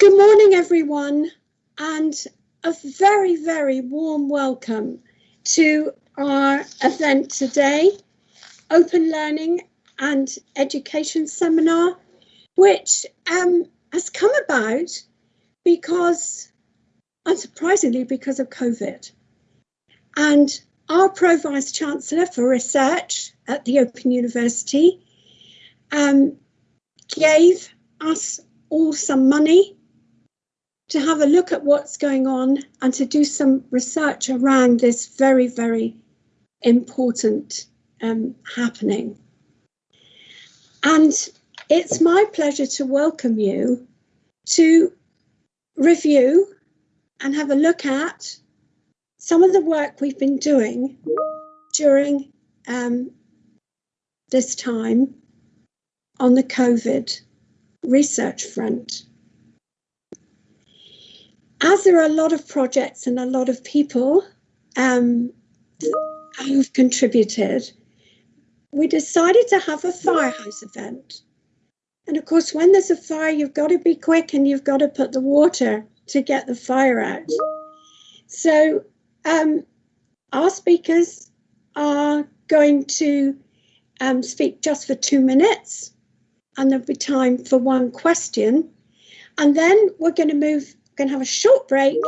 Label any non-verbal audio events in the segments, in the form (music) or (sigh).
Good morning, everyone, and a very, very warm welcome to our event today, Open Learning and Education Seminar, which um, has come about because, unsurprisingly, because of COVID. And our Pro Vice Chancellor for Research at the Open University um, gave us all some money to have a look at what's going on and to do some research around this very, very important um, happening. And it's my pleasure to welcome you to review and have a look at some of the work we've been doing during um, this time on the COVID research front. As there are a lot of projects and a lot of people um, who've contributed, we decided to have a firehouse event. And of course, when there's a fire, you've got to be quick and you've got to put the water to get the fire out. So um, our speakers are going to um, speak just for two minutes and there'll be time for one question. And then we're going to move, going to have a short break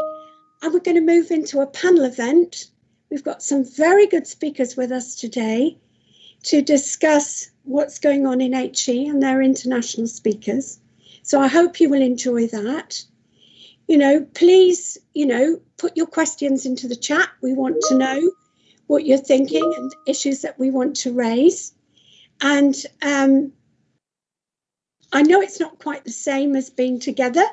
and we're going to move into a panel event. We've got some very good speakers with us today to discuss what's going on in HE and their international speakers. So I hope you will enjoy that. You know, please, you know, put your questions into the chat. We want to know what you're thinking and issues that we want to raise. And um, I know it's not quite the same as being together,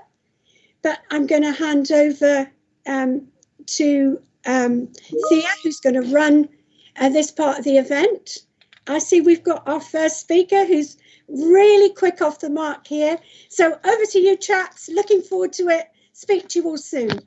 but I'm going to hand over um, to um, Thea, who's going to run uh, this part of the event. I see we've got our first speaker who's really quick off the mark here. So over to you, chaps. Looking forward to it. Speak to you all soon.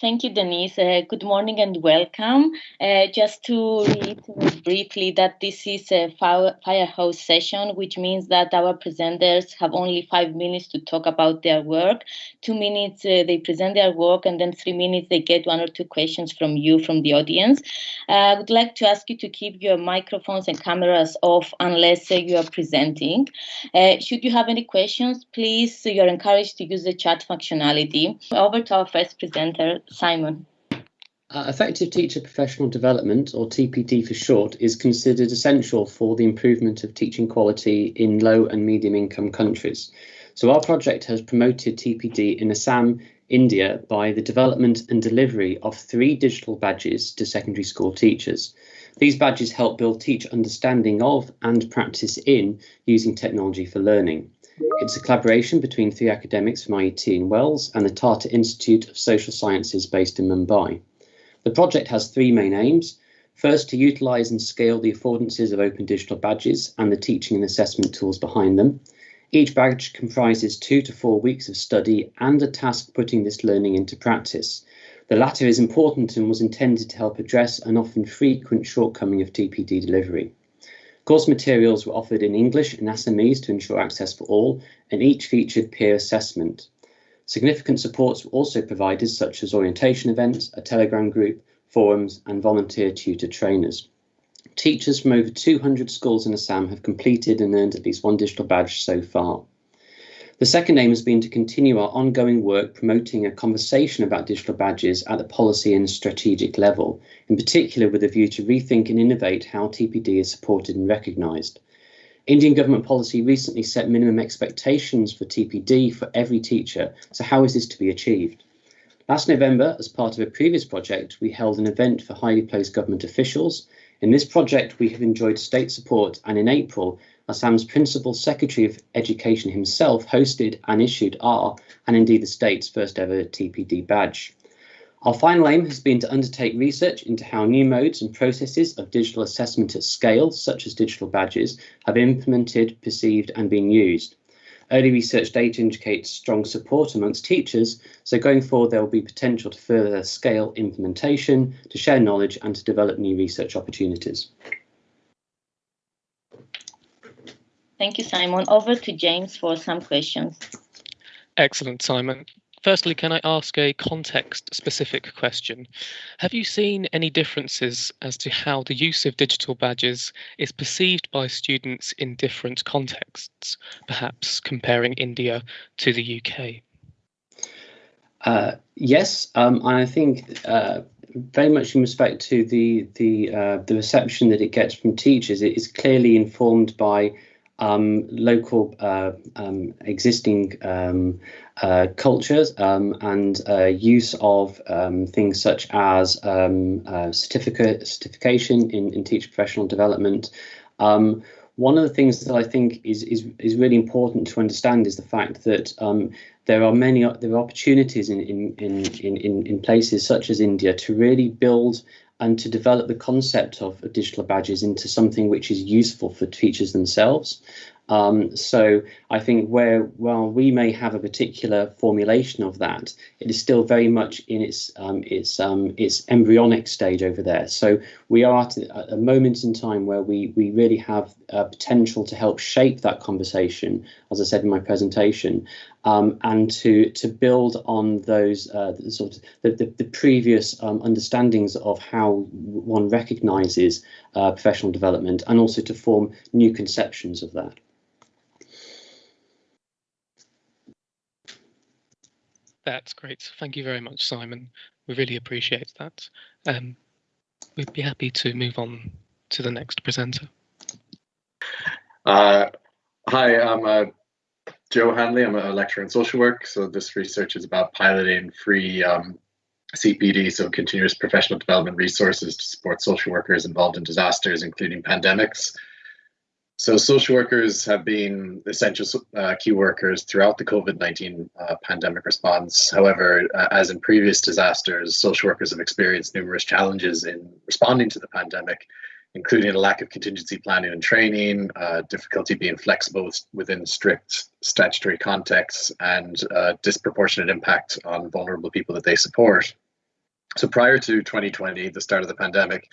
Thank you, Denise. Uh, good morning and welcome. Uh, just to reiterate briefly that this is a firehouse session, which means that our presenters have only five minutes to talk about their work. Two minutes uh, they present their work, and then three minutes they get one or two questions from you, from the audience. Uh, I would like to ask you to keep your microphones and cameras off unless uh, you are presenting. Uh, should you have any questions, please, you're encouraged to use the chat functionality. Over to our first presenter, Simon. Uh, effective teacher professional development, or TPD for short, is considered essential for the improvement of teaching quality in low and medium income countries. So our project has promoted TPD in Assam, India by the development and delivery of three digital badges to secondary school teachers. These badges help build teach understanding of and practice in using technology for learning. It's a collaboration between three academics from IET in Wells and the Tata Institute of Social Sciences based in Mumbai. The project has three main aims. First, to utilise and scale the affordances of open digital badges and the teaching and assessment tools behind them. Each badge comprises two to four weeks of study and a task putting this learning into practice. The latter is important and was intended to help address an often frequent shortcoming of TPD delivery. Course materials were offered in English and Assamese to ensure access for all, and each featured peer assessment. Significant supports were also provided, such as orientation events, a Telegram group, forums, and volunteer tutor trainers. Teachers from over 200 schools in Assam have completed and earned at least one digital badge so far. The second aim has been to continue our ongoing work promoting a conversation about digital badges at the policy and strategic level, in particular with a view to rethink and innovate how TPD is supported and recognised. Indian government policy recently set minimum expectations for TPD for every teacher, so how is this to be achieved? Last November, as part of a previous project, we held an event for highly placed government officials. In this project, we have enjoyed state support, and in April, Assam's Principal Secretary of Education himself hosted and issued our, and indeed the state's first ever TPD badge. Our final aim has been to undertake research into how new modes and processes of digital assessment at scale, such as digital badges, have implemented, perceived and been used. Early research data indicates strong support amongst teachers, so going forward there will be potential to further scale implementation, to share knowledge and to develop new research opportunities. Thank you, Simon. Over to James for some questions. Excellent, Simon. Firstly, can I ask a context specific question? Have you seen any differences as to how the use of digital badges is perceived by students in different contexts, perhaps comparing India to the UK? Uh, yes, um, I think uh, very much in respect to the the uh, the reception that it gets from teachers, it is clearly informed by um, local uh, um, existing um, uh, cultures um, and uh, use of um, things such as um, uh, certificate certification in, in teacher professional development. one of the things that I think is, is is really important to understand is the fact that there are many there are opportunities in in, in, in, in places such as India to really build and to develop the concept of digital badges into something which is useful for teachers themselves. Um, so I think where while we may have a particular formulation of that, it is still very much in its um, its um, its embryonic stage over there. So we are at a moment in time where we we really have a potential to help shape that conversation, as I said in my presentation, um, and to to build on those uh, sort of the, the, the previous um, understandings of how one recognises uh, professional development, and also to form new conceptions of that. That's great. Thank you very much, Simon. We really appreciate that. Um, we'd be happy to move on to the next presenter. Uh, hi, I'm uh, Joe Hanley. I'm a lecturer in social work. So this research is about piloting free um, CPD, so continuous professional development resources to support social workers involved in disasters, including pandemics. So social workers have been essential uh, key workers throughout the COVID-19 uh, pandemic response. However, uh, as in previous disasters, social workers have experienced numerous challenges in responding to the pandemic, including a lack of contingency planning and training, uh, difficulty being flexible within strict statutory contexts, and uh, disproportionate impact on vulnerable people that they support. So prior to 2020, the start of the pandemic,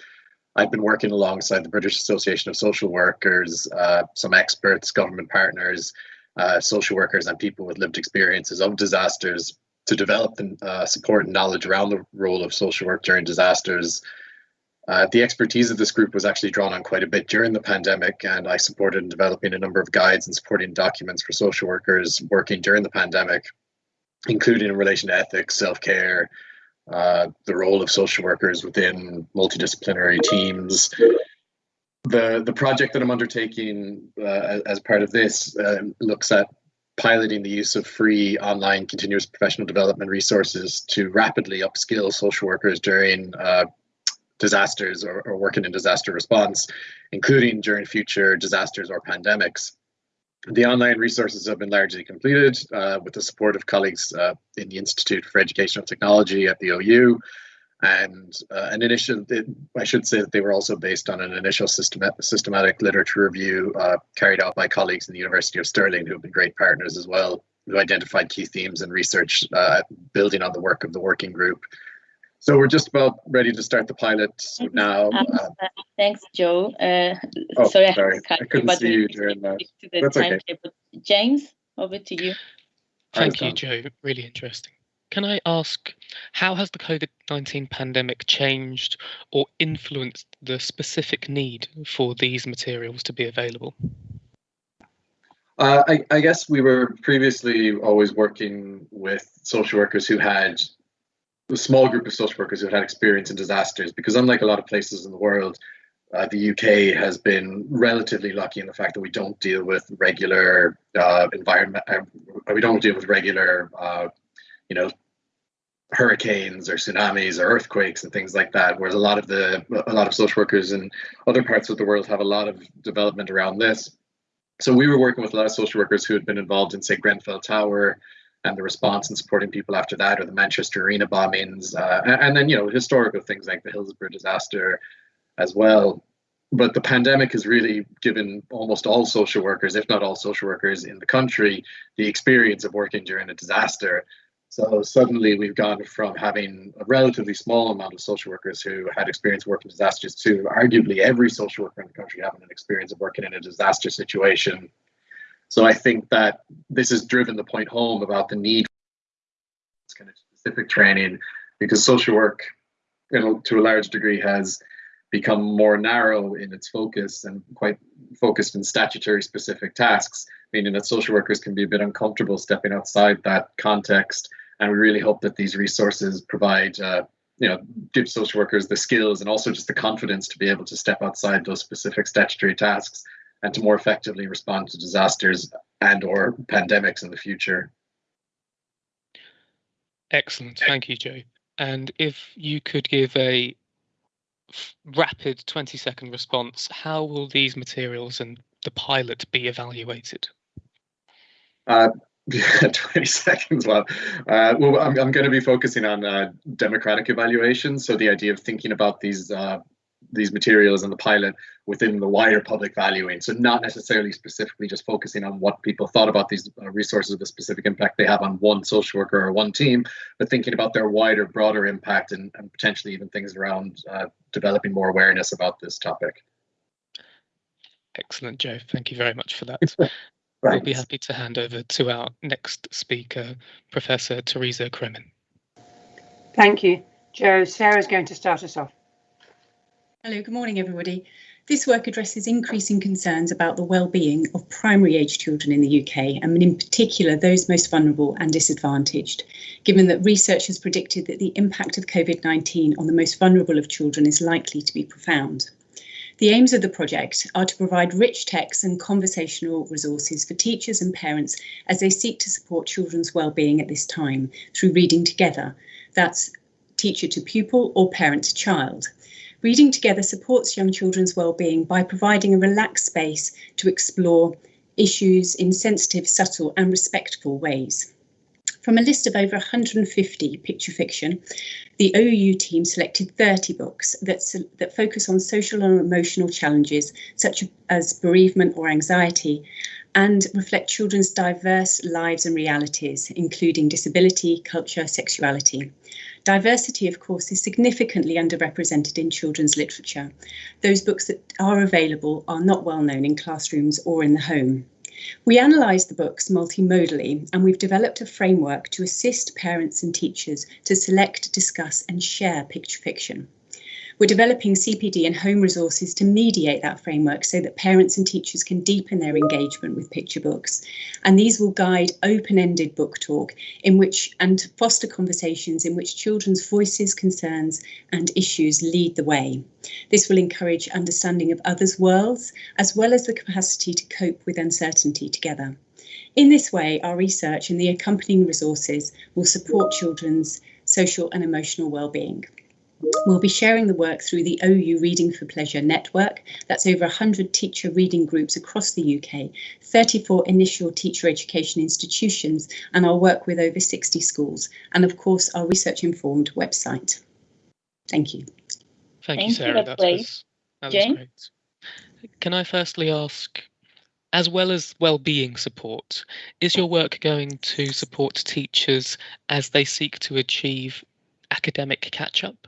I've been working alongside the British Association of Social Workers, uh, some experts, government partners, uh, social workers, and people with lived experiences of disasters to develop the uh, support and knowledge around the role of social work during disasters. Uh, the expertise of this group was actually drawn on quite a bit during the pandemic, and I supported in developing a number of guides and supporting documents for social workers working during the pandemic, including in relation to ethics, self care, uh, the role of social workers within multidisciplinary teams. The, the project that I'm undertaking uh, as part of this uh, looks at piloting the use of free online continuous professional development resources to rapidly upskill social workers during uh, disasters or, or working in disaster response, including during future disasters or pandemics. The online resources have been largely completed uh, with the support of colleagues uh, in the Institute for Educational Technology at the OU. And uh, an initial, it, I should say that they were also based on an initial systematic, systematic literature review uh, carried out by colleagues in the University of Stirling who have been great partners as well, who identified key themes and research uh, building on the work of the working group. So we're just about ready to start the pilot now. Uh, thanks, Joe. Uh, oh, sorry, sorry. I, I couldn't see you during that. That's okay. James, over to you. Thank you, Joe. Really interesting. Can I ask, how has the COVID 19 pandemic changed or influenced the specific need for these materials to be available? Uh, I, I, guess we were previously always working with social workers who had a small group of social workers who had experience in disasters because unlike a lot of places in the world uh, the UK has been relatively lucky in the fact that we don't deal with regular uh, environment. Uh, we don't deal with regular, uh, you know, hurricanes or tsunamis or earthquakes and things like that. Whereas a lot of the a lot of social workers in other parts of the world have a lot of development around this. So we were working with a lot of social workers who had been involved in, say, Grenfell Tower, and the response and supporting people after that, or the Manchester Arena bombings, uh, and, and, then you know historical things like the Hillsborough disaster, as well. But the pandemic has really given almost all social workers, if not all social workers in the country, the experience of working during a disaster. So suddenly we've gone from having a relatively small amount of social workers who had experience working disasters to arguably every social worker in the country having an experience of working in a disaster situation So I think that this has driven the point home about the need for this kind of specific training because social work, you know, to a large degree has become more narrow in its focus and quite focused in statutory specific tasks, meaning that social workers can be a bit uncomfortable stepping outside that context. And we really hope that these resources provide, uh, you know, give social workers the skills and also just the confidence to be able to step outside those specific statutory tasks and to more effectively respond to disasters and or pandemics in the future. Excellent, thank you, Joe. And if you could give a rapid 20 second response, how will these materials and the pilot be evaluated? Uh, (laughs) 20 seconds. Well, uh, well, I'm, I'm going to be focusing on uh, democratic evaluation. So the idea of thinking about these uh, these materials and the pilot within the wider public valuing. So not necessarily specifically just focusing on what people thought about these uh, resources, the specific impact they have on one social worker or one team, but thinking about their wider, broader impact and, and potentially even things around uh, developing more awareness about this topic. Excellent, Joe. Thank you very much for that. (laughs) We'll be happy to hand over to our next speaker, Professor Teresa Cremin. Thank you. Joe, Sarah's going to start us off. Hello, good morning everybody. This work addresses increasing concerns about the well-being of primary age children in the UK and in particular those most vulnerable and disadvantaged, given that research has predicted that the impact of COVID-19 on the most vulnerable of children is likely to be profound. The aims of the project are to provide rich texts and conversational resources for teachers and parents as they seek to support children's well-being at this time through reading together. That's teacher to pupil or parent to child. Reading Together supports young children's well-being by providing a relaxed space to explore issues in sensitive, subtle and respectful ways. From a list of over 150 picture fiction, the OU team selected 30 books that, that focus on social and emotional challenges such as bereavement or anxiety and reflect children's diverse lives and realities, including disability, culture, sexuality. Diversity, of course, is significantly underrepresented in children's literature. Those books that are available are not well known in classrooms or in the home. We analyse the books multimodally and we've developed a framework to assist parents and teachers to select, discuss and share picture fiction. We're developing CPD and home resources to mediate that framework so that parents and teachers can deepen their engagement with picture books. And these will guide open-ended book talk in which and foster conversations in which children's voices, concerns and issues lead the way. This will encourage understanding of others' worlds, as well as the capacity to cope with uncertainty together. In this way, our research and the accompanying resources will support children's social and emotional well-being. We'll be sharing the work through the OU Reading for Pleasure network. That's over 100 teacher reading groups across the UK, 34 initial teacher education institutions, and our work with over 60 schools, and of course our research informed website. Thank you. Thank, Thank you, Sarah. You, that, was, that was great. Can I firstly ask, as well as well-being support, is your work going to support teachers as they seek to achieve academic catch-up?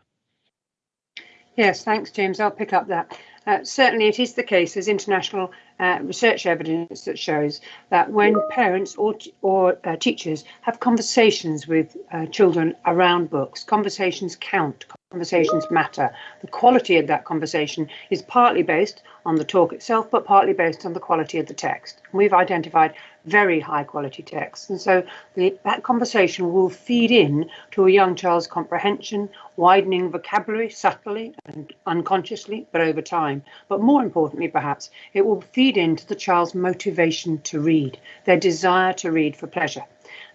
Yes, thanks, James. I'll pick up that. Uh, certainly, it is the case. There's international uh, research evidence that shows that when parents or, or uh, teachers have conversations with uh, children around books, conversations count, conversations matter. The quality of that conversation is partly based on the talk itself, but partly based on the quality of the text. We've identified very high quality texts. And so the, that conversation will feed in to a young child's comprehension, widening vocabulary subtly and unconsciously, but over time. But more importantly, perhaps, it will feed into the child's motivation to read, their desire to read for pleasure.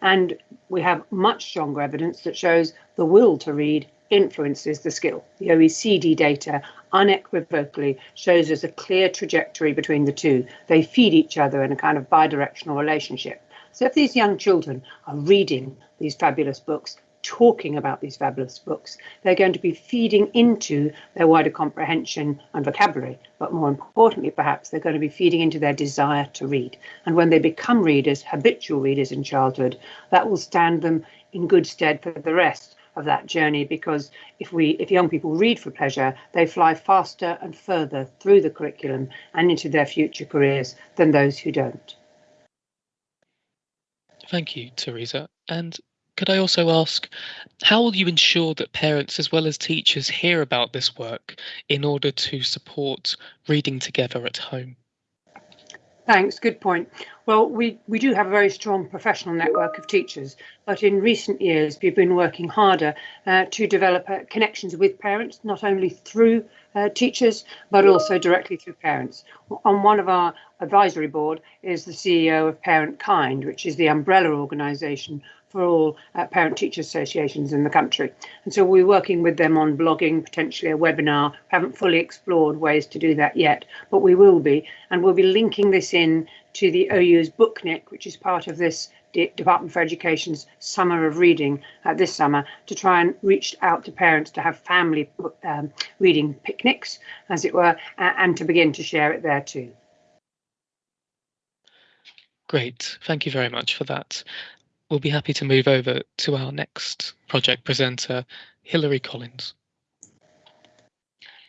And we have much stronger evidence that shows the will to read influences the skill. The OECD data unequivocally shows us a clear trajectory between the two. They feed each other in a kind of bidirectional relationship. So if these young children are reading these fabulous books, talking about these fabulous books, they're going to be feeding into their wider comprehension and vocabulary. But more importantly, perhaps, they're going to be feeding into their desire to read. And when they become readers, habitual readers in childhood, that will stand them in good stead for the rest of that journey because if we if young people read for pleasure they fly faster and further through the curriculum and into their future careers than those who don't Thank you, Teresa. And could I also ask, how will you ensure that parents as well as teachers hear about this work in order to support reading together at home? Thanks, good point. Well, we, we do have a very strong professional network of teachers, but in recent years we've been working harder uh, to develop uh, connections with parents, not only through uh, teachers, but also directly through parents. On one of our advisory board is the CEO of Parentkind, which is the umbrella organisation for all uh, parent teacher associations in the country. And so we're working with them on blogging, potentially a webinar. We haven't fully explored ways to do that yet, but we will be. And we'll be linking this in to the OU's Booknick, which is part of this Department for Education's Summer of Reading uh, this summer to try and reach out to parents to have family um, reading picnics, as it were, and to begin to share it there too. Great, thank you very much for that we'll be happy to move over to our next project presenter, Hilary Collins.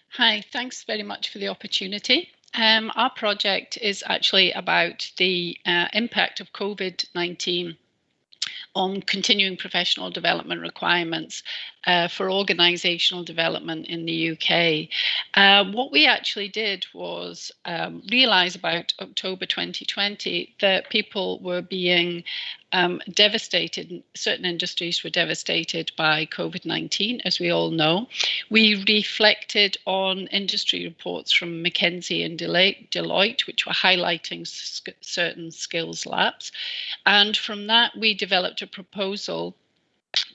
Hi, thanks very much for the opportunity. Um, our project is actually about the uh, impact of COVID-19 on continuing professional development requirements uh, for organisational development in the UK. Uh, what we actually did was um, realise about October 2020 that people were being um, devastated, certain industries were devastated by COVID 19, as we all know. We reflected on industry reports from McKinsey and Deloitte, which were highlighting certain skills laps. And from that, we developed a proposal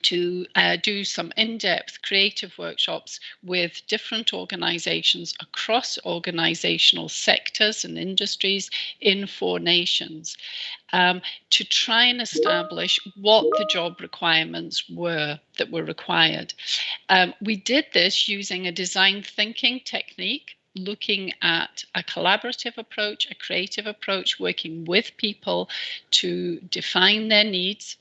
to uh, do some in-depth creative workshops with different organizations across organizational sectors and industries in four nations um, to try and establish what the job requirements were that were required. Um, we did this using a design thinking technique looking at a collaborative approach, a creative approach, working with people to define their needs,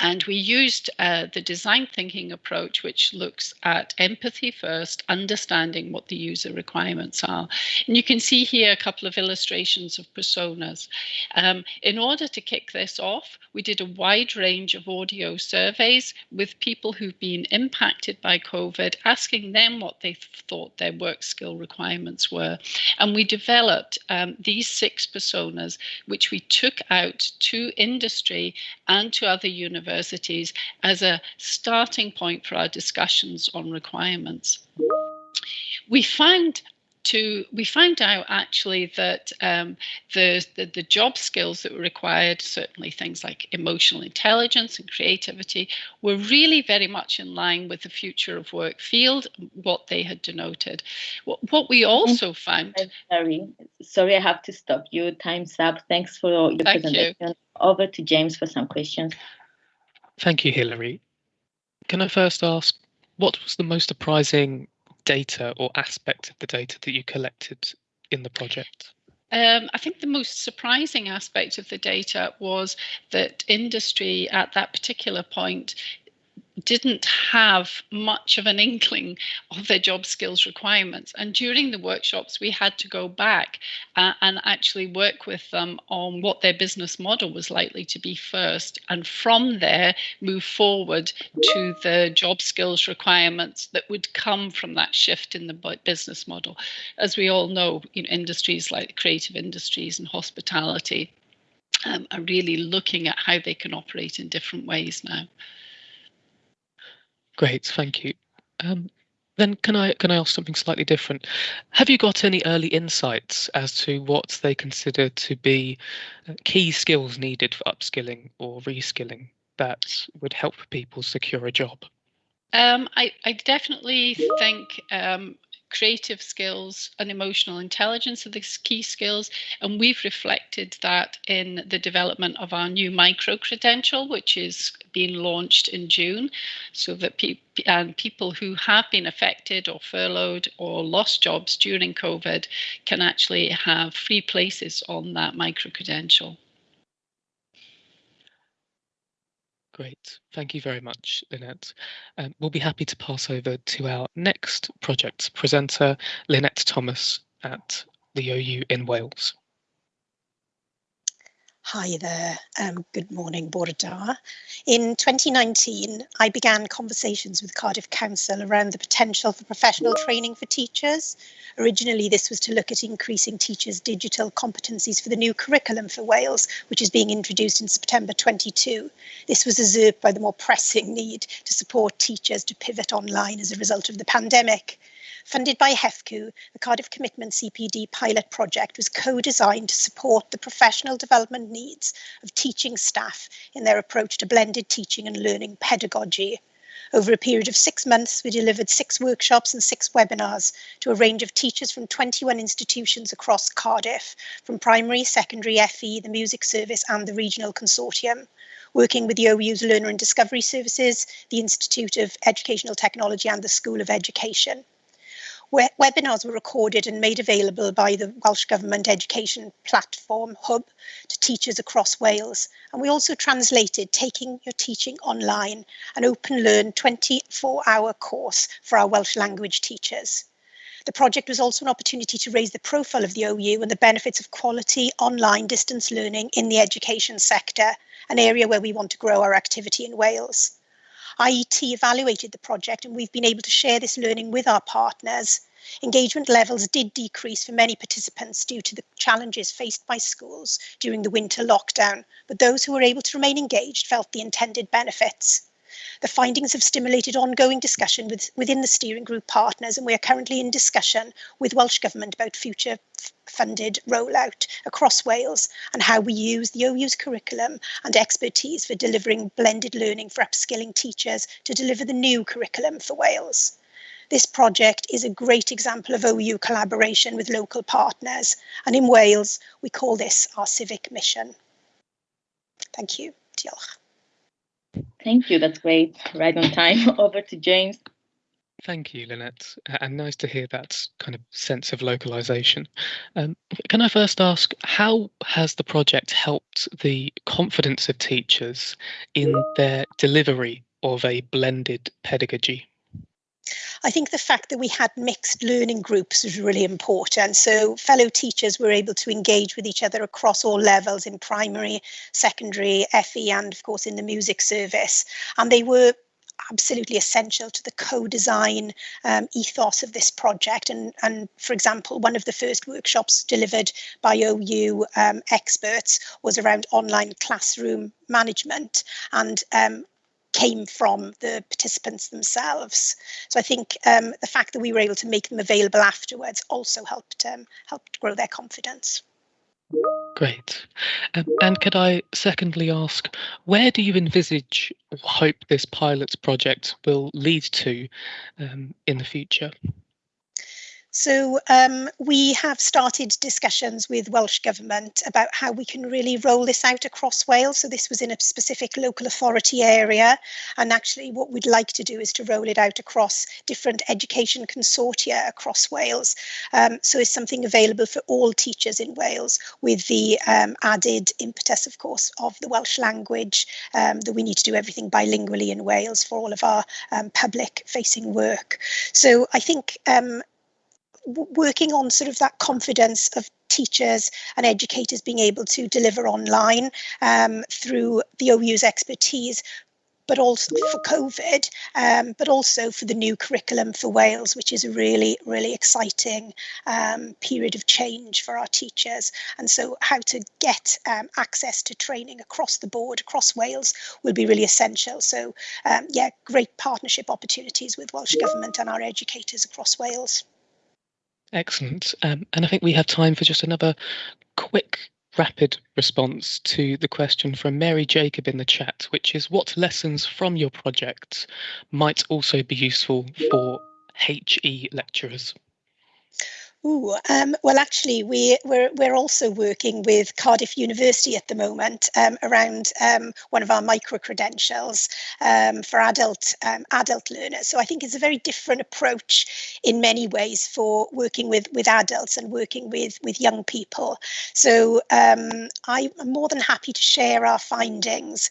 and we used uh, the design thinking approach, which looks at empathy first, understanding what the user requirements are. And you can see here a couple of illustrations of personas. Um, in order to kick this off, we did a wide range of audio surveys with people who've been impacted by COVID, asking them what they thought their work skill requirements were. And we developed um, these six personas, which we took out to industry and to other universities as a starting point for our discussions on requirements. We found to we found out actually that um, the, the, the job skills that were required, certainly things like emotional intelligence and creativity, were really very much in line with the future of work field, what they had denoted. What, what we also found. Sorry, sorry, I have to stop you. Time's up. Thanks for your Thank presentation. You. Over to James for some questions. Thank you, Hilary. Can I first ask, what was the most surprising data or aspect of the data that you collected in the project? Um, I think the most surprising aspect of the data was that industry at that particular point didn't have much of an inkling of their job skills requirements. And during the workshops, we had to go back uh, and actually work with them on what their business model was likely to be first. And from there, move forward to the job skills requirements that would come from that shift in the business model. As we all know, you know industries like creative industries and hospitality um, are really looking at how they can operate in different ways now. Great, thank you. Um, then can I can I ask something slightly different? Have you got any early insights as to what they consider to be uh, key skills needed for upskilling or reskilling that would help people secure a job? Um, I, I definitely think um, creative skills and emotional intelligence are the key skills. And we've reflected that in the development of our new micro credential, which is being launched in June, so that pe- and people who have been affected or furloughed or lost jobs during COVID can actually have free places on that micro credential. Great. Thank you very much, Lynette. Um, we'll be happy to pass over to our next project presenter, Lynette Thomas at the OU in Wales. Hi there. Um, good morning, Bore da. In 2019, I began conversations with Cardiff Council around the potential for professional training for teachers. Originally, this was to look at increasing teachers' digital competencies for the new curriculum for Wales, which is being introduced in September 22. This was usurped by the more pressing need to support teachers to pivot online as a result of the pandemic. Funded by HEFCW, the Cardiff Commitment CPD pilot project was co-designed to support the professional development needs of teaching staff in their approach to blended teaching and learning pedagogy. Over a period of six months, we delivered six workshops and six webinars to a range of teachers from 21 institutions across Cardiff, from primary, secondary, FE, the music service and the regional consortium working with the OU's Learner and Discovery Services, the Institute of Educational Technology and the School of Education webinars were recorded and made available by the Welsh Government Education Platform Hub to teachers across Wales. And we also translated Taking Your Teaching Online, an open learn 24 hour course for our Welsh language teachers. The project was also an opportunity to raise the profile of the OU and the benefits of quality online distance learning in the education sector, an area where we want to grow our activity in Wales. IET evaluated the project and we've been able to share this learning with our partners. Engagement levels did decrease for many participants due to the challenges faced by schools during the winter lockdown, but those who were able to remain engaged felt the intended benefits. The findings have stimulated ongoing discussion with, within the steering group partners and we are currently in discussion with Welsh Government about future funded rollout across Wales and how we use the OU's curriculum and expertise for delivering blended learning for upskilling teachers to deliver the new curriculum for Wales. This project is a great example of OU collaboration with local partners and in Wales we call this our civic mission. Thank you. Diolch. Thank you. That's great. Right on time. (laughs) Over to James. Thank you, Lynette, and nice to hear that kind of sense of localization. Um, can I first ask, how has the project helped the confidence of teachers in their delivery of a blended pedagogy? I think the fact that we had mixed learning groups was really important. So fellow teachers were able to engage with each other across all levels in primary, secondary, FE, and of course in the music service. And they were absolutely essential to the co-design um, ethos of this project. And, and for example, one of the first workshops delivered by OU um, experts was around online classroom management. And um, came from the participants themselves. So I think um, the fact that we were able to make them available afterwards also helped um, helped grow their confidence. Great. Um, and could I secondly ask, where do you envisage or hope this pilot's project will lead to um, in the future? So um, we have started discussions with Welsh Government about how we can really roll this out across Wales. So this was in a specific local authority area. And actually what we'd like to do is to roll it out across different education consortia across Wales. Um, so it's something available for all teachers in Wales with the um, added impetus, of course, of the Welsh language, um, that we need to do everything bilingually in Wales for all of our um, public facing work. So I think um, working on sort of that confidence of teachers and educators being able to deliver online um, through the OU's expertise, but also for COVID, um, but also for the new curriculum for Wales, which is a really, really exciting um, period of change for our teachers. And so how to get um, access to training across the board, across Wales, will be really essential. So um, yeah, great partnership opportunities with Welsh Government and our educators across Wales. Excellent. Um, and I think we have time for just another quick, rapid response to the question from Mary Jacob in the chat, which is what lessons from your project might also be useful for HE lecturers? Ooh, um, well, actually, we, we're, we're also working with Cardiff University at the moment um, around um, one of our micro credentials um, for adult um, adult learners. So I think it's a very different approach in many ways for working with with adults and working with with young people. So um, I'm more than happy to share our findings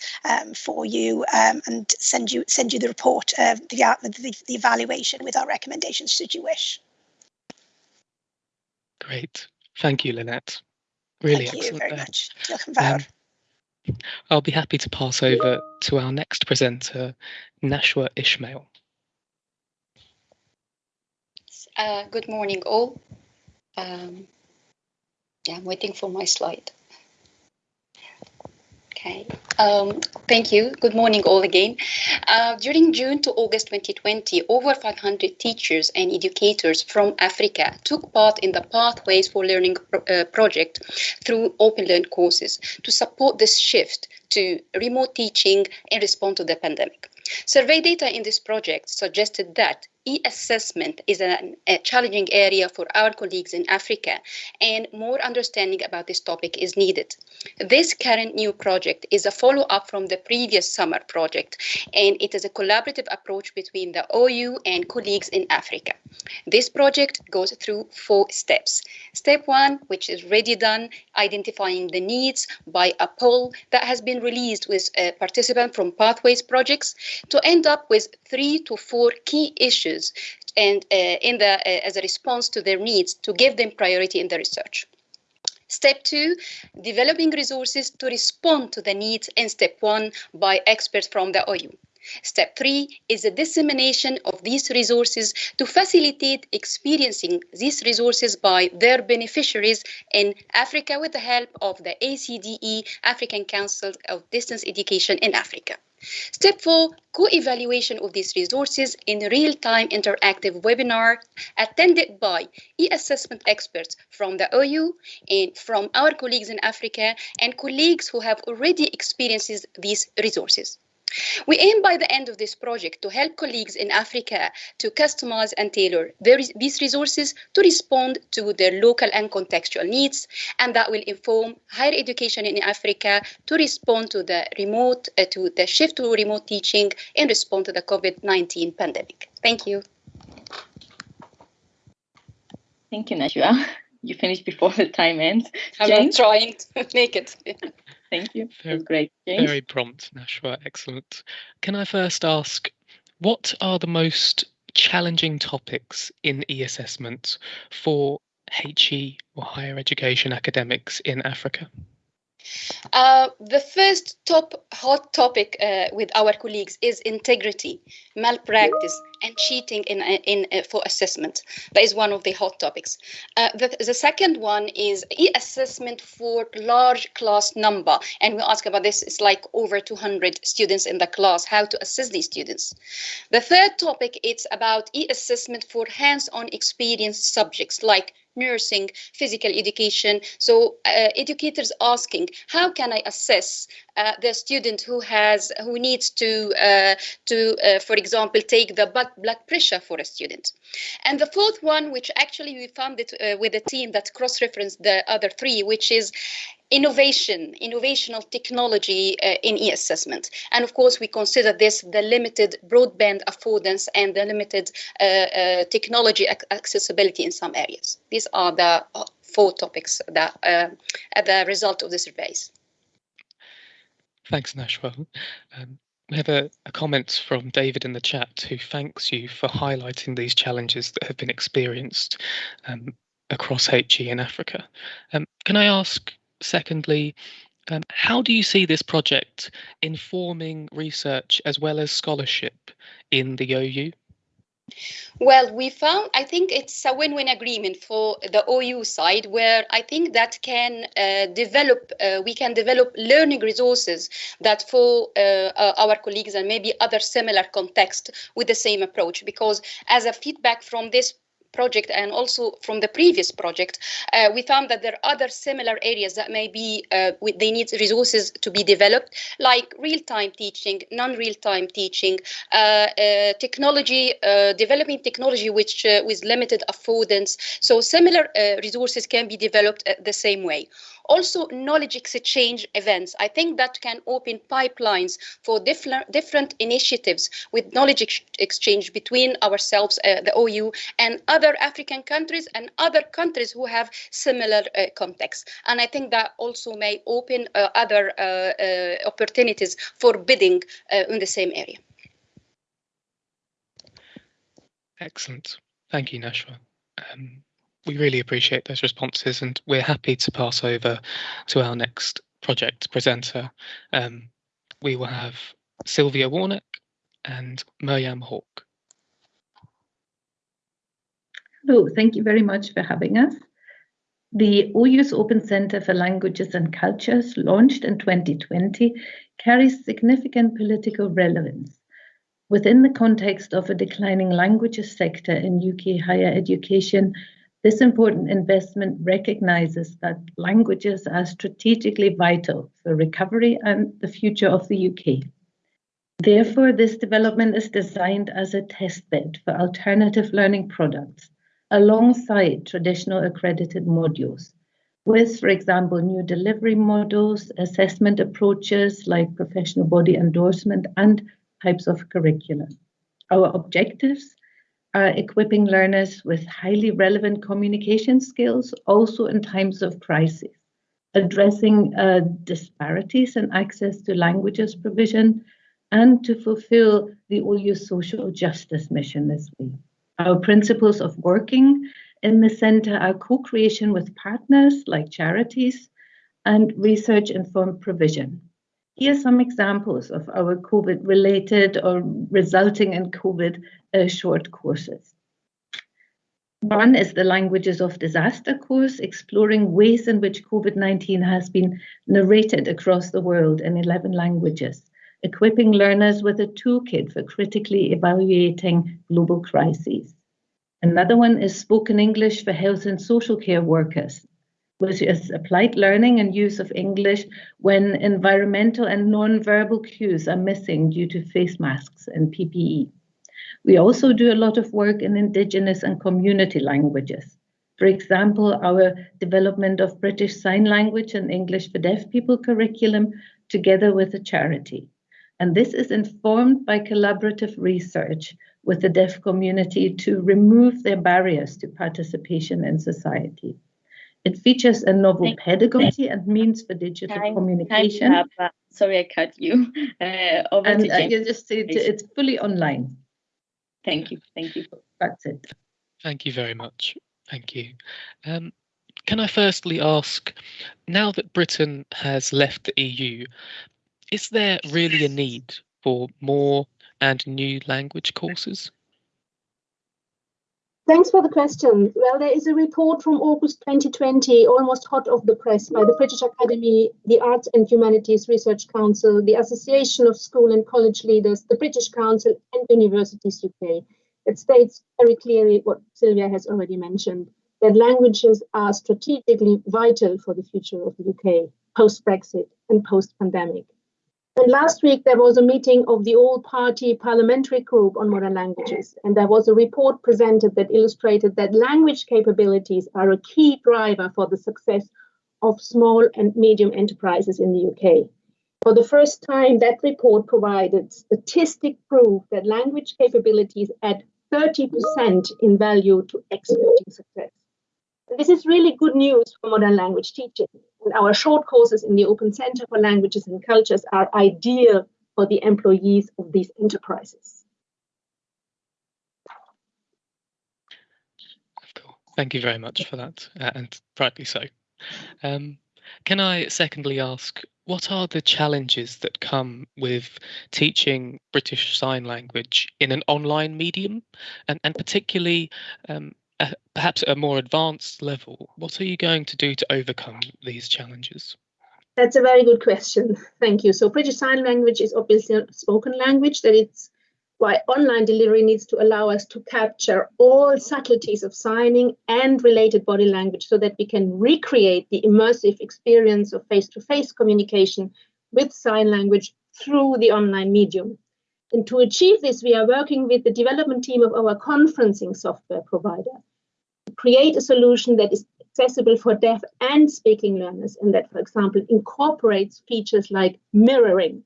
for you and send you send you the report, uh, the, the the evaluation with our recommendations should you wish. Great. Thank you, Lynette. Really Thank excellent. you very much. (laughs) Um, I'll be happy to pass over to our next presenter, Nashwa Ismail. Uh, good morning, all. Um, yeah, I'm waiting for my slide. Okay, um, thank you. Good morning, all again. Uh, during June to August 2020, over 500 teachers and educators from Africa took part in the Pathways for Learning uh, project through Open Learn courses to support this shift to remote teaching in response to the pandemic. Survey data in this project suggested that e-assessment is a challenging area for our colleagues in Africa, and more understanding about this topic is needed. This current new project is a follow-up from the previous summer project, and it is a collaborative approach between the OU and colleagues in Africa. This project goes through four steps. Step one, which is already done, identifying the needs by a poll that has been released with uh, participants from Pathways projects to end up with three to four key issues and uh, in the uh, as a response to their needs to give them priority in the research. Step two, developing resources to respond to the needs in step one by experts from the OU. Step three is the dissemination of these resources to facilitate experiencing these resources by their beneficiaries in Africa with the help of the ACDE, African Council of Distance Education in Africa. Step four, co-evaluation of these resources in real-time interactive webinar attended by e-assessment experts from the OU and from our colleagues in Africa and colleagues who have already experienced these resources. We aim by the end of this project to help colleagues in Africa to customize and tailor their, these resources to respond to their local and contextual needs, and that will inform higher education in Africa to respond to the remote, uh, to the shift to remote teaching in response to the COVID-19 pandemic. Thank you. Thank you, Nashwa. (laughs) You finished before the time ends. I'm James? trying to (laughs) make it. (laughs) Thank you. Very- That's great. James? Very prompt, Nashwa. Excellent. Can I first ask, what are the most challenging topics in e-assessment for HE or higher education academics in Africa? Uh, the first top hot topic uh, with our colleagues is integrity, malpractice, and cheating in, in uh, for assessment. That is one of the hot topics. Uh, the, the second one is e-assessment for large class number, and we ask about this. It's like over 200 students in the class. How to assess these students. The third topic it's about e-assessment for hands-on experience subjects like nursing, physical education. So uh, educators asking, how can I assess uh, the student who has who needs to uh, to, uh, for example, take the blood pressure for a student. And the fourth one, which actually we found it uh, with a team that cross-referenced the other three, which is innovation, innovational technology uh, in e-assessment. And of course, we consider this the limited broadband affordance and the limited uh, uh, technology ac accessibility in some areas. These are the uh, four topics that uh, are the result of the surveys. Thanks, Nashwa. Um, we have a, a comment from David in the chat who thanks you for highlighting these challenges that have been experienced um, across HE in Africa. Um, can I ask, secondly, um, how do you see this project informing research as well as scholarship in the OU? Well, we found, I think it's a win-win agreement for the OU side, where I think that can uh, develop, uh, we can develop learning resources that for uh, our colleagues and maybe other similar context with the same approach. Because as a feedback from this project and also from the previous project, uh, we found that there are other similar areas that may be, uh, they need resources to be developed, like real-time teaching, non-real-time teaching, uh, uh technology, uh, developing technology which uh, with limited affordance. So similar resources can be developed the same way. Also, knowledge exchange events. I think that can open pipelines for different different initiatives with knowledge ex exchange between ourselves, uh, the OU, and other African countries and other countries who have similar uh, contexts. And I think that also may open uh, other uh, uh, opportunities for bidding uh, in the same area. Excellent. Thank you, Nashwa. Um, we really appreciate those responses and we're happy to pass over to our next project presenter. Um, we will have Sylvia Warnecke and Mirjam Hauck. Hello, thank you very much for having us. The OU's Open Centre for Languages and Cultures, launched in 2020, carries significant political relevance. Within the context of a declining languages sector in UK higher education, this important investment recognises that languages are strategically vital for recovery and the future of the UK. Therefore, this development is designed as a testbed for alternative learning products alongside traditional accredited modules with, for example, new delivery models, assessment approaches like professional body endorsement and types of curriculum. Our objectives are equipping learners with highly relevant communication skills, also in times of crisis, addressing uh, disparities in access to languages provision, and to fulfill the OU social justice mission this week. Our principles of working in the centre are co-creation with partners like charities and research-informed provision. Here are some examples of our COVID-related or resulting in COVID uh, short courses. One is the Languages of Disaster course, exploring ways in which COVID-19 has been narrated across the world in 11 languages, equipping learners with a toolkit for critically evaluating global crises. Another one is Spoken English for Health and Social Care Workers, which is applied learning and use of English when environmental and non-verbal cues are missing due to face masks and PPE. We also do a lot of work in Indigenous and community languages. For example, our development of British Sign Language and English for Deaf People curriculum together with a charity. And this is informed by collaborative research with the deaf community to remove their barriers to participation in society. It features a novel Thank pedagogy and means for digital time, communication. Time up, uh, sorry, I cut you. (laughs) Uh, over and uh, you just it, it's fully online. Thank you. Thank you. That's it. Thank you very much. Thank you. Um, can I firstly ask, now that Britain has left the EU, is there really a need for more and new language courses? Thanks for the question. Well, there is a report from August 2020, almost hot off the press, by the British Academy, the Arts and Humanities Research Council, the Association of School and College Leaders, the British Council, and Universities UK. It states very clearly what Sylvia has already mentioned that languages are strategically vital for the future of the UK post Brexit and post pandemic. And last week, there was a meeting of the all party parliamentary group on modern languages. And there was a report presented that illustrated that language capabilities are a key driver for the success of small and medium enterprises in the UK. For the first time, that report provided statistic proof that language capabilities add 30% in value to exporting success. This is really good news for modern language teaching. Our short courses in the Open Center for Languages and Cultures are ideal for the employees of these enterprises. Thank you very much for that, uh, and rightly so. Um, can I secondly ask, what are the challenges that come with teaching British Sign Language in an online medium, and, and particularly um, perhaps at a more advanced level, what are you going to do to overcome these challenges? That's a very good question. Thank you. So British Sign Language is obviously a spoken language that it's why online delivery needs to allow us to capture all subtleties of signing and related body language so that we can recreate the immersive experience of face-to-face -face communication with sign language through the online medium. And to achieve this, we are working with the development team of our conferencing software provider to create a solution that is accessible for deaf and speaking learners, and that, for example, incorporates features like mirroring.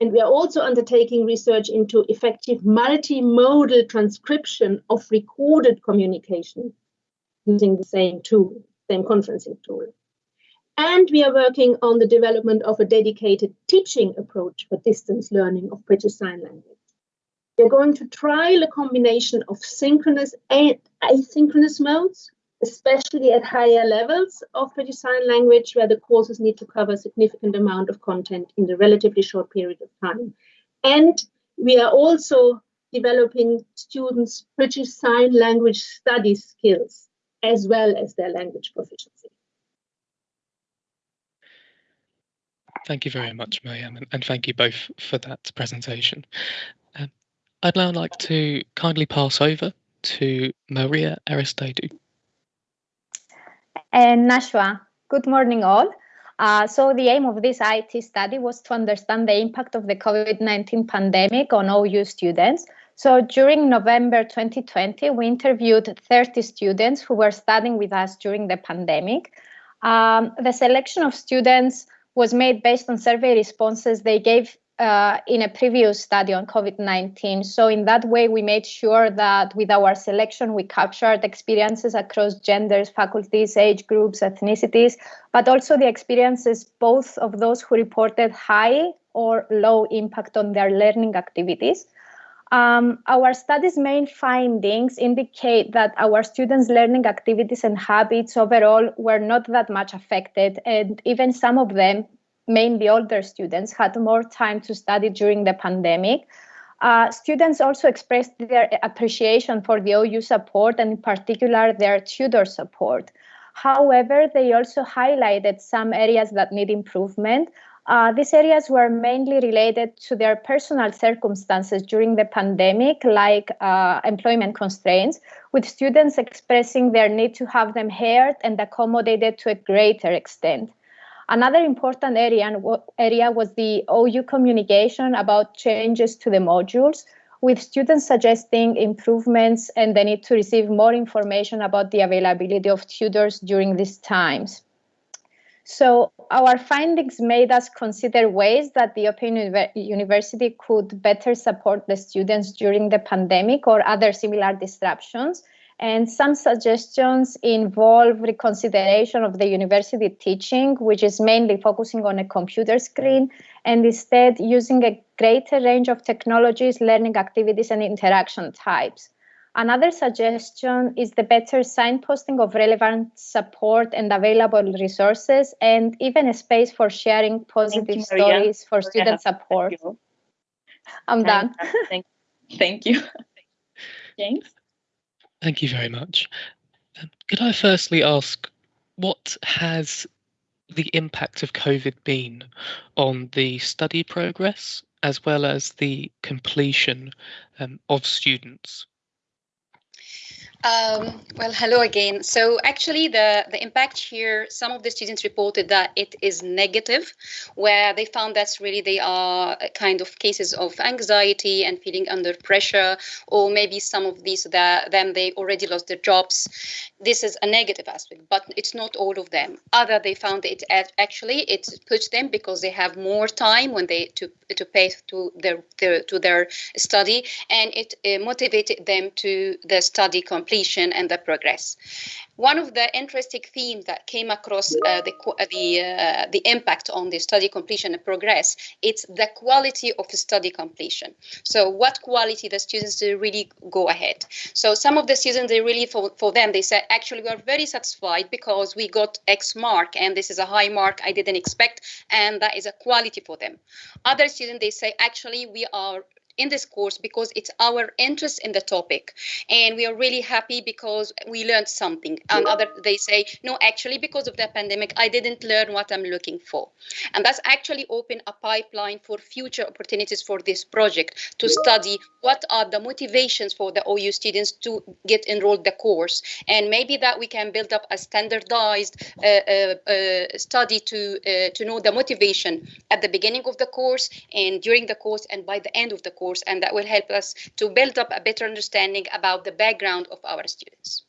And we are also undertaking research into effective multimodal transcription of recorded communication using the same tool, same conferencing tool. And we are working on the development of a dedicated teaching approach for distance learning of British Sign Language. We're going to trial a combination of synchronous and asynchronous modes especially at higher levels of British Sign Language, where the courses need to cover a significant amount of content in a relatively short period of time. And we are also developing students' British Sign Language study skills as well as their language proficiency. Thank you very much, Mirjam, and, thank you both for that presentation. Um, I'd now like to kindly pass over to Maria Aristeidou. And Nashwa, good morning all. Uh, so the aim of this IT study was to understand the impact of the COVID-19 pandemic on OU students. So during November 2020, we interviewed 30 students who were studying with us during the pandemic. Um, the selection of students was made based on survey responses they gave uh, in a previous study on COVID 19. So, in that way, we made sure that with our selection, we captured experiences across genders, faculties, age groups, ethnicities, but also the experiences both of those who reported high or low impact on their learning activities. Um, our study's main findings indicate that our students' learning activities and habits overall were not that much affected, and even some of them mainly older students, had more time to study during the pandemic. Uh, students also expressed their appreciation for the OU support and in particular their tutor support. However, they also highlighted some areas that need improvement. Uh, these areas were mainly related to their personal circumstances during the pandemic, like uh, employment constraints, with students expressing their need to have them heard and accommodated to a greater extent. Another important area, area was the OU communication about changes to the modules, with students suggesting improvements and the need to receive more information about the availability of tutors during these times. So our findings made us consider ways that the Open University could better support the students during the pandemic or other similar disruptions and some suggestions involve reconsideration of the university teaching, which is mainly focusing on a computer screen, and instead using a greater range of technologies, learning activities, and interaction types. Another suggestion is the better signposting of relevant support and available resources, and even a space for sharing positive you, stories for student support. I'm done. Thank, you. thank you. James? Thank you very much. Um, could I firstly ask what has the impact of COVID been on the study progress as well as the completion um, of students? Um, well, hello again. So actually the, the impact here, some of the students reported that it is negative, where they found that really they are kind of cases of anxiety and feeling under pressure, or maybe some of these that them they already lost their jobs. This is a negative aspect, but it's not all of them. Other they found it actually it puts them because they have more time when they to to pay to their, their to their study, and it uh, motivated them to the study completion and the progress. One of the interesting themes that came across uh, the uh, the uh, the impact on the study completion and progress it's the quality of the study completion. So what quality the students really go ahead. So some of the students they really for, for them they said actually we are very satisfied because we got X mark and this is a high mark I didn't expect and that is a quality for them. Other students they say actually we are in this course because it's our interest in the topic. And we are really happy because we learned something. And other they say no actually because of the pandemic i didn't learn what i'm looking for. And that's actually open a pipeline for future opportunities for this project to study what are the motivations for the ou students to get enrolled the course. And maybe that we can build up a standardized uh, uh, uh, study to uh, to know the motivation at the beginning of the course and during the course and by the end of the course course, and that will help us to build up a better understanding about the background of our students.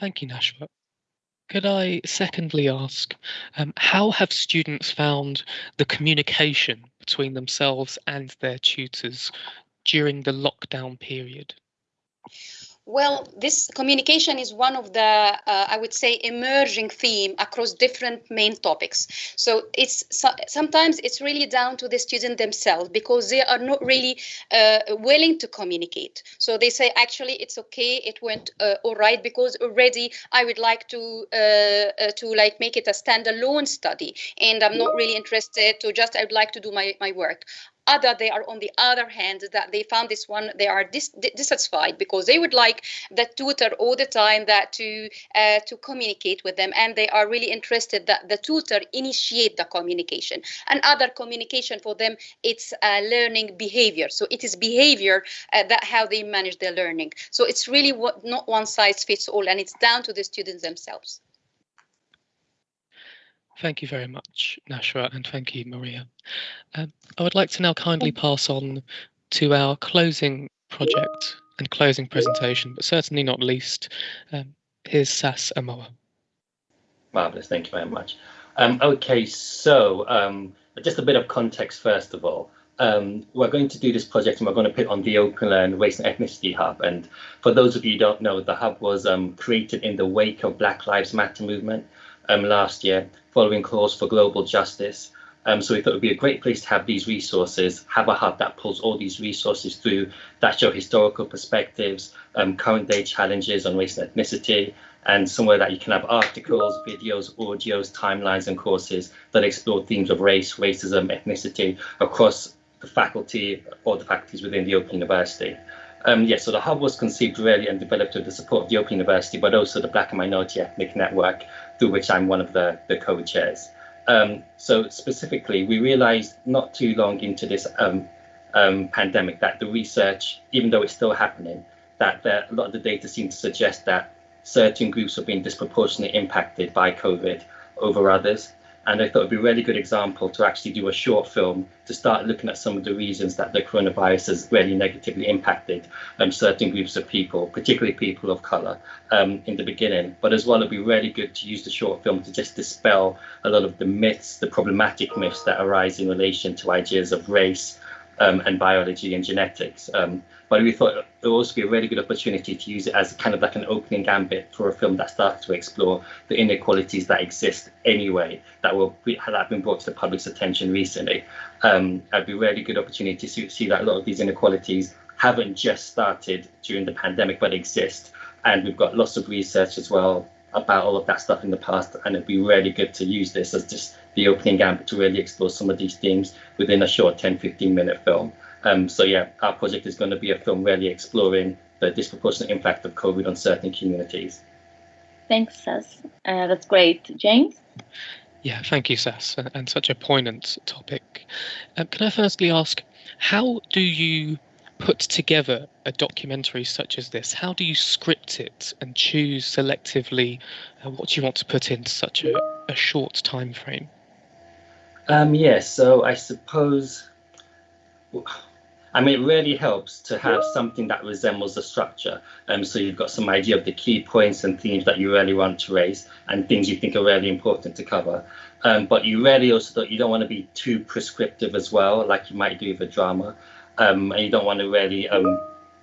Thank you, Nashwa. Could I secondly ask, um, how have students found the communication between themselves and their tutors during the lockdown period? Well, this communication is one of the, uh, I would say, emerging theme across different main topics. So it's so, sometimes it's really down to the student themselves because they are not really uh, willing to communicate. So they say, actually, it's okay, it went uh, all right because already I would like to uh, uh, to like make it a standalone study, and I'm not really interested to just I would like to do my my work other they are on the other hand that they found this one they are dis dissatisfied because they would like the tutor all the time that to uh, to communicate with them and they are really interested that the tutor initiate the communication. And other communication for them it's uh, learning behavior. So it is behavior uh, that how they manage their learning. So it's really what not one size fits all and it's down to the students themselves Thank you very much, Nashwa, and thank you, Maria. Um, I would like to now kindly pass on to our closing project and closing presentation, but certainly not least, um, here's Sas Amoah. Marvellous, thank you very much. Um, okay, so um, just a bit of context first of all. Um, we're going to do this project and we're going to put on the Open Learn Race and Ethnicity Hub. And for those of you who don't know, the hub was um, created in the wake of Black Lives Matter movement um, last year, following calls for global justice. Um, so we thought it would be a great place to have these resources, have a hub that pulls all these resources through that show historical perspectives, um, current day challenges on race and ethnicity, and somewhere that you can have articles, videos, audios, timelines, and courses that explore themes of race, racism, ethnicity across the faculty or the faculties within the Open University. Um, yes, so the hub was conceived really and developed with the support of the Open University, but also the Black and Minority Ethnic Network, through which I'm one of the, the co-chairs. Um, so specifically, we realized not too long into this um, um, pandemic that the research, even though it's still happening, that the, a lot of the data seemed to suggest that certain groups are being disproportionately impacted by COVID over others. And I thought it'd be a really good example to actually do a short film to start looking at some of the reasons that the coronavirus has really negatively impacted um, certain groups of people, particularly people of color um, in the beginning. But as well, it'd be really good to use the short film to just dispel a lot of the myths, the problematic myths that arise in relation to ideas of race um, and biology and genetics. Um, but we thought it would also be a really good opportunity to use it as kind of like an opening gambit for a film that starts to explore the inequalities that exist anyway that that have been brought to the public's attention recently. Um, it'd be a really good opportunity to see that a lot of these inequalities haven't just started during the pandemic, but exist. And we've got lots of research as well about all of that stuff in the past, and it'd be really good to use this as just the opening gambit to really explore some of these themes within a short 10, 15 minute film. Um, so yeah, our project is going to be a film really exploring the disproportionate impact of COVID on certain communities. Thanks, Sas. Uh, that's great. James? Yeah, thank you, Sas, and, and such a poignant topic. Um, can I firstly ask, how do you put together a documentary such as this? How do you script it and choose selectively uh, what you want to put into such a, a short time frame? Um, yes, so I suppose I mean, it really helps to have something that resembles a structure. Um, so you've got some idea of the key points and themes that you really want to raise and things you think are really important to cover. Um, but you really also don't, you don't want to be too prescriptive as well, like you might do with a drama. Um, and you don't want to really um,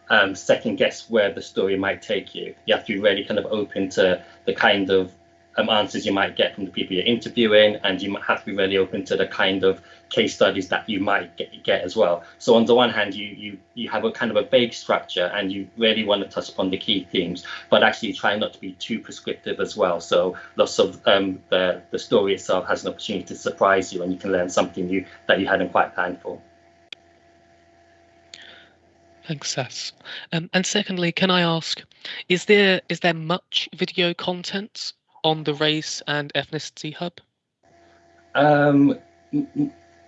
um, second guess where the story might take you. You have to be really kind of open to the kind of um, answers you might get from the people you're interviewing, and you might have to be really open to the kind of case studies that you might get, get as well. So on the one hand, you you you have a kind of a vague structure, and you really want to touch upon the key themes, but actually try not to be too prescriptive as well. So lots of um, the the story itself has an opportunity to surprise you, and you can learn something new that you hadn't quite planned for. Thanks, Sas. Um, and secondly, can I ask, is there is there much video content on the race and ethnicity hub? Um,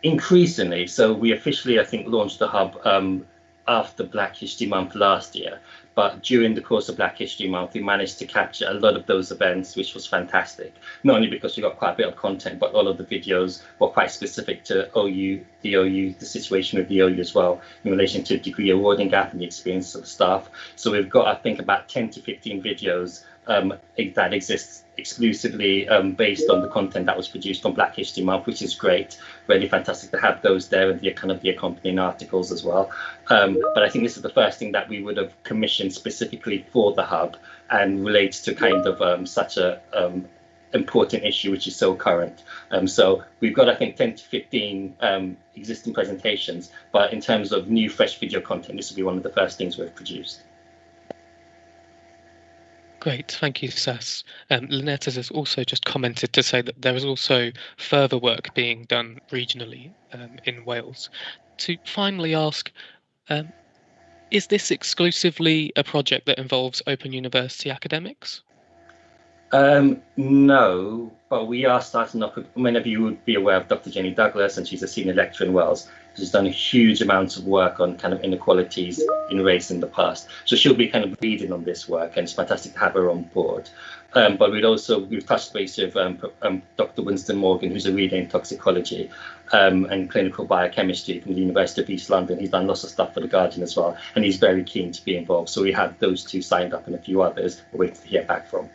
increasingly. So we officially, I think, launched the hub um, after Black History Month last year. But during the course of Black History Month, we managed to capture a lot of those events, which was fantastic. Not only because we got quite a bit of content, but all of the videos were quite specific to OU, the OU, the situation with the OU as well, in relation to degree awarding gap and the experience of the staff. So we've got, I think, about 10 to 15 videos um, that exists exclusively um, based on the content that was produced on Black History Month, which is great. Really fantastic to have those there and the kind of the accompanying articles as well. Um, but I think this is the first thing that we would have commissioned specifically for the hub and relates to kind of um, such a um, important issue which is so current. Um, so we've got I think 10 to 15 um, existing presentations, but in terms of new fresh video content, this will be one of the first things we've produced. Great, thank you, Sas. Um, Lynette has also just commented to say that there is also further work being done regionally um, in Wales. To finally ask, um, is this exclusively a project that involves Open University academics? Um, no, but we are starting with, many of you would be aware of Dr. Jenny Douglas, and she's a senior lecturer in Wales. She's done a huge amount of work on kind of inequalities in race in the past. So she'll be kind of leading on this work, and it's fantastic to have her on board. Um, but we'd also, we've touched base with um, um, Dr. Winston Morgan, who's a reader in toxicology um, and clinical biochemistry from the University of East London. He's done lots of stuff for The Guardian as well, and he's very keen to be involved. So we have those two signed up and a few others we're waiting to hear back from.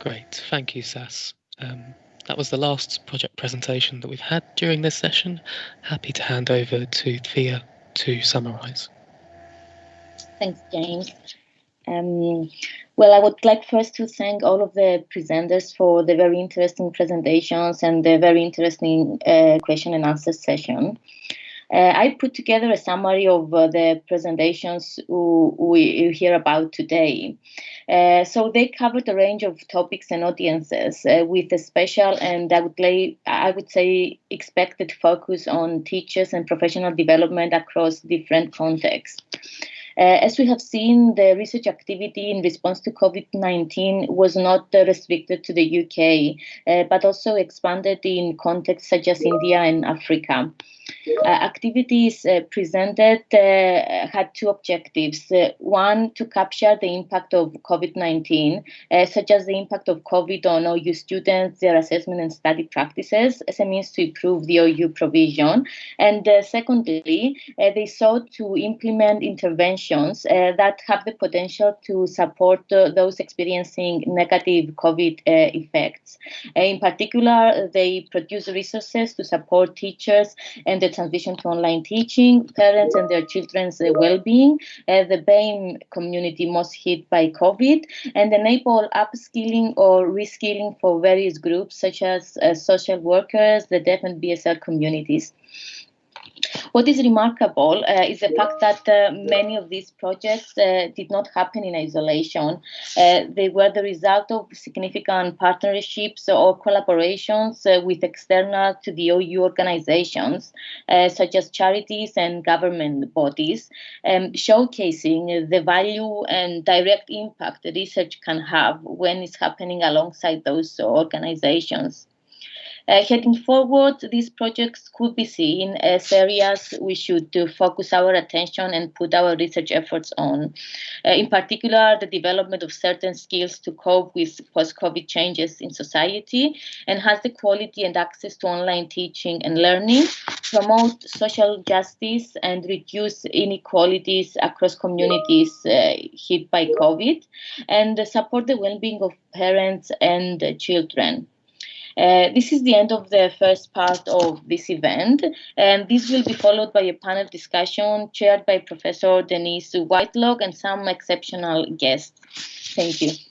Great, thank you, Sas. Um, that was the last project presentation that we've had during this session. Happy to hand over to Thea to summarise. Thanks, James. Um, well, I would like first to thank all of the presenters for the very interesting presentations and the very interesting uh, question and answer session. Uh, I put together a summary of uh, the presentations we hear about today. Uh, so they covered a range of topics and audiences uh, with a special and I would, lay, I would say expected focus on teachers and professional development across different contexts. Uh, as we have seen, the research activity in response to COVID-19 was not uh, restricted to the UK, uh, but also expanded in contexts such as India and Africa. Uh, activities uh, presented uh, had two objectives. Uh, one, to capture the impact of COVID-19, uh, such as the impact of COVID on OU students, their assessment and study practices as a means to improve the OU provision. And uh, secondly, they sought to implement interventions that have the potential to support those experiencing negative COVID effects. in particular, they produce resources to support teachers and the transition to online teaching, parents and their children's uh, well-being, the BAME community most hit by COVID, and enable upskilling or reskilling for various groups such as uh, social workers, the deaf and BSL communities. What is remarkable uh, is the fact that uh, many of these projects uh, did not happen in isolation. Uh, they were the result of significant partnerships or collaborations uh, with external to the OU organizations, uh, such as charities and government bodies, um, showcasing the value and direct impact research can have when it's happening alongside those organizations. Uh, heading forward, these projects could be seen as areas we should uh, focus our attention and put our research efforts on. Uh, in particular, the development of certain skills to cope with post-COVID changes in society, enhance the quality and access to online teaching and learning, promote social justice and reduce inequalities across communities uh, hit by COVID, and support the well-being of parents and children. Uh, this is the end of the first part of this event, and this will be followed by a panel discussion chaired by Professor Denise Whitelock and some exceptional guests. Thank you.